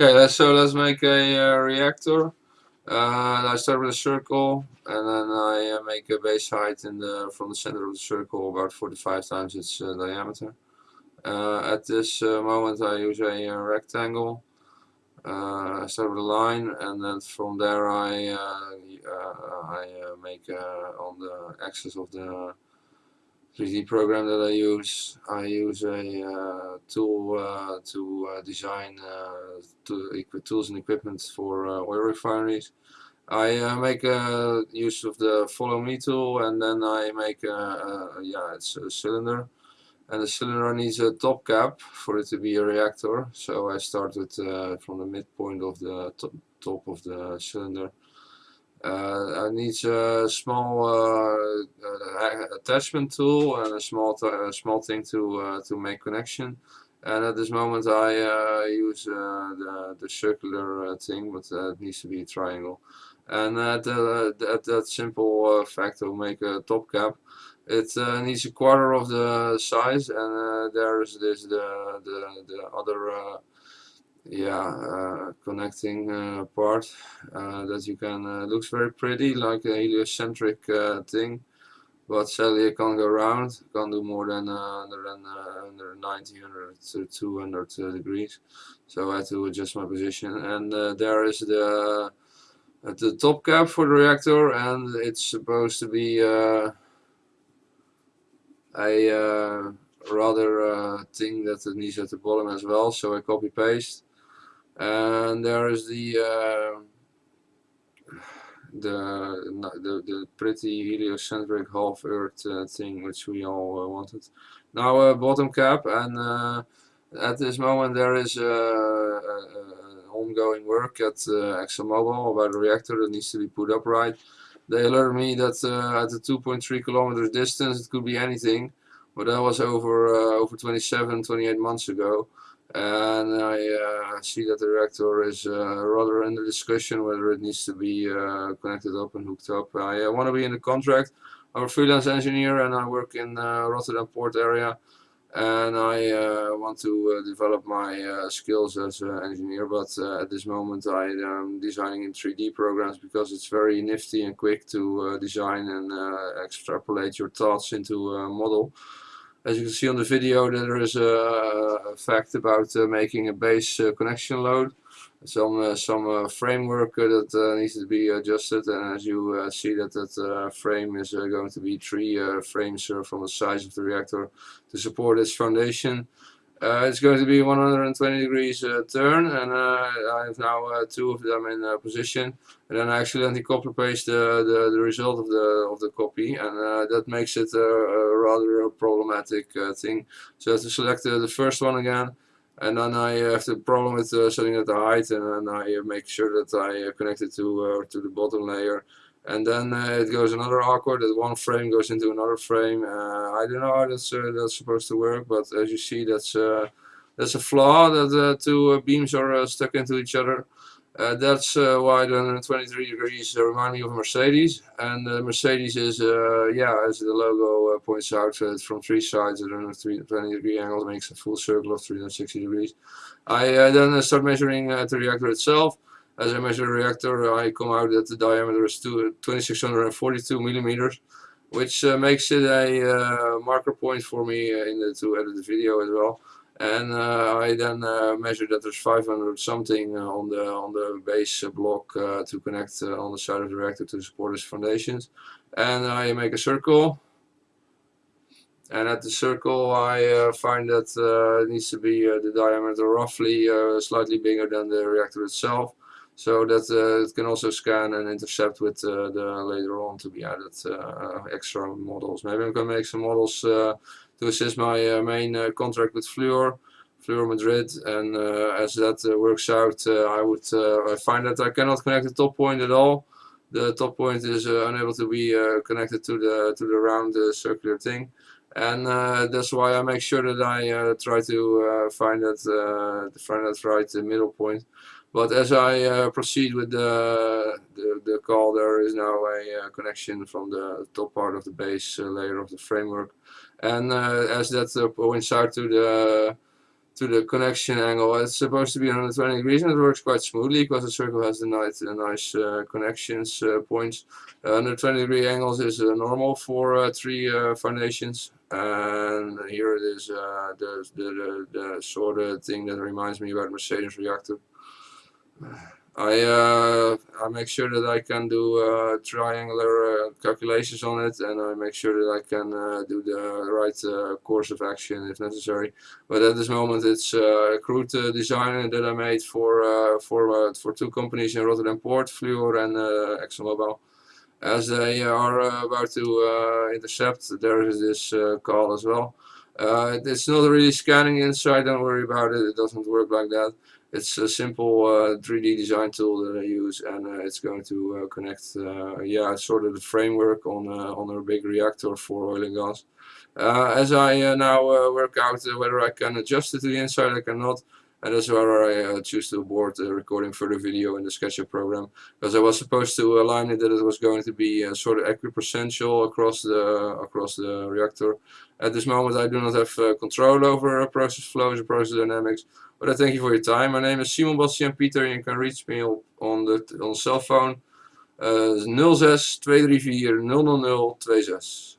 Okay, so let's make a uh, reactor. Uh, I start with a circle, and then I uh, make a base height in the from the center of the circle about 45 times its uh, diameter. Uh, at this uh, moment, I use a, rectangle. I start with a line, and then from there I I make on the axis of the 3D program that I use. I use a uh, tool uh, to uh, design uh, to tools and equipment for uh, oil refineries. I uh, make use of the follow me tool and then I make a, yeah it's a cylinder and the cylinder needs a top cap for it to be a reactor so I start with from the midpoint of the top, top of the cylinder I need a small uh, uh, attachment tool and a small small thing to to make connection. And at this moment I use the, the circular thing, but it needs to be a triangle. And at, at that simple fact to make a top cap, it uh, needs a quarter of the size and uh, there is this the the, the other uh, yeah uh, connecting uh, part uh, that you can looks very pretty like a heliocentric thing. But sadly it can't go around can't do more than uh, than, uh, 90 100 to 200 degrees. So I had to adjust my position. And uh, there is the the top cap for the reactor and it's supposed to be uh, a rather thing that it needs at the bottom as well. So I copy paste and there is the uh, the, the the pretty heliocentric half Earth uh, thing which we all uh, wanted. Now uh, bottom cap and uh, at this moment there is uh, ongoing work at ExxonMobil about a reactor that needs to be put upright. They alerted me that at a 2.3 kilometers distance it could be anything, but that was over over 27, 28 months ago and I uh, see that the reactor is uh, rather under discussion whether it needs to be uh, connected up and hooked up. I uh, want to be in the contract. I'm a freelance engineer and I work in uh, Rotterdam port area and I uh, want to develop my skills as an engineer but at this moment I am designing in 3D programs because it's very nifty and quick to design and extrapolate your thoughts into a model. As you can see on the video there is a fact about uh, making a base uh, connection load. Some uh, some uh, framework uh, that uh, needs to be adjusted and as you see that that frame is going to be three frames from the size of the reactor to support its foundation. Uh, it's going to be 120 degrees uh, turn and uh, I have now two of them in position and then I accidentally copy paste the, the, the, result of the of the copy and that makes it a, rather problematic thing. So I have to select the first one again and then I have the problem with uh, setting at the height and then I make sure that I connect it to, uh, to the bottom layer and then uh, it goes another awkward that one frame goes into another frame. Uh, I don't know how that's uh, that's supposed to work but as you see that's uh, that's a flaw that the two uh, beams are uh, stuck into each other. That's why the 123 degrees remind me of Mercedes. And Mercedes is yeah as the logo points out from three sides at 120 degree angle makes a full circle of 360 degrees. I then start measuring the reactor itself as I measure the reactor, I come out that the diameter is 2642 millimeters, which uh, makes it a uh, marker point for me uh, in the, to edit the video as well. And uh, I then uh, measure that there's 500 something uh, on the on the base block to connect on the side of the reactor to support its foundations. And I make a circle. And at the circle I find that it needs to be the diameter roughly slightly bigger than the reactor itself so that uh, it can also scan and intercept with uh, the later on to be added uh, extra models. Maybe I'm going to make some models to assist my main contract with Fluor. Fluor Madrid and as that works out I would I find that I cannot connect the top point at all the top point is uh, unable to be uh, connected to the to the round uh, circular thing and that's why I make sure that I try to find that find that right middle point but as I uh, proceed with the, the, the, call, there is now a uh, connection from the top part of the base uh, layer of the framework. And uh, as that uh, out to the to the connection angle. It's supposed to be 120 degrees and it works quite smoothly because the circle has the nice, uh, nice connections points. 120 degree angles is normal for three foundations and here it is the, the, the, the, sort of thing that reminds me about Mercedes reactor. I uh, I make sure that I can do uh, triangular uh, calculations on it and I make sure that I can uh, do the right uh, course of action if necessary. But at this moment it's uh, a crude design that I made for for for two companies in Rotterdam Port, Fluor and ExxonMobil. As they are about to intercept, there is this call as well. it's not really scanning inside, don't worry about it, it doesn't work like that. It's a simple uh, 3D design tool that I use and uh, it's going to uh, connect, uh, yeah, sort of the framework on, uh, on a big reactor for oil and gas. Uh, as I now work out whether I can adjust it to the inside, I cannot. And that's where I choose to abort the recording further video in the SketchUp program. Because I was supposed to align it that it was going to be sort of equipresential across the across the reactor. At this moment I do not have control over process flows or process dynamics. But I thank you for your time. My name is Simon Bastian Pieter. You can reach me on the on cell phone uh, 06 234 000 26.